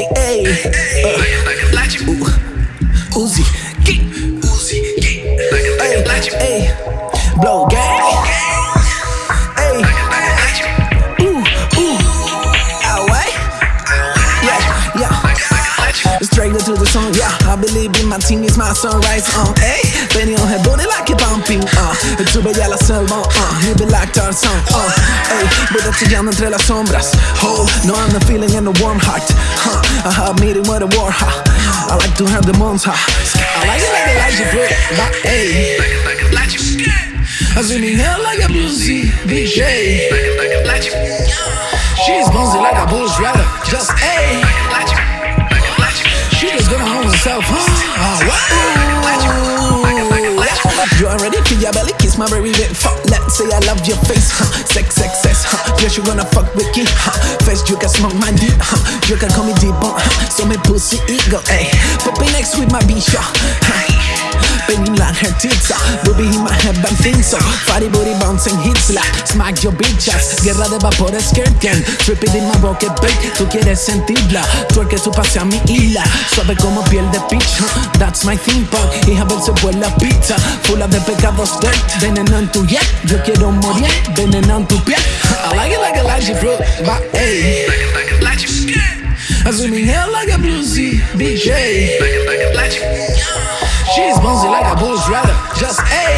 Hey, hey. Uh, ooh, Uzi. Geek. Hey, hey. Blow gang. Hey. Ooh, ooh. Ouais. Yeah, yeah. Straight to the song, yeah. I believe in my team, it's my sunrise, uh. Hey, Benny on her booty like a pumping, uh. Tu bella la selva, uh. You be like Tarzan, uh. Hey, voy chillando entre las sombras. Oh, no, I'm not feeling in the warm heart. Huh. I have a meeting with a war, huh. I like to have the huh. I like it like a you flip, but hey. I see me hair like a bluesy DJ. She's bouncy like a bush rider, just hey. She just gonna hold herself, huh? Ah, wow. Your belly kiss my very bit fuck Let's say I love your face, huh? Sex, sex, sex, huh? Yes, you gonna fuck with me, huh? First you can smoke my dick, huh? You can call me deep huh? So me pussy ego, ayy Puppy next with my bitch, huh? Banging like her tits Booby in my head, but think so Fatty booty bouncing hits like Smack your bitch ass Guerra de vapores skirting Trip it in my bucket, babe Tú quieres sentirla Twerk su pase a mi isla. Suave como piel de huh? That's my theme park. Hija ver se vuela pizza Full de pecados dirt. Veneno en tu yeah Yo quiero morir Veneno en tu piel. I like it like a lychee fruit But hey. I zoom in here like a bluesy DJ She's bouncy a Just hey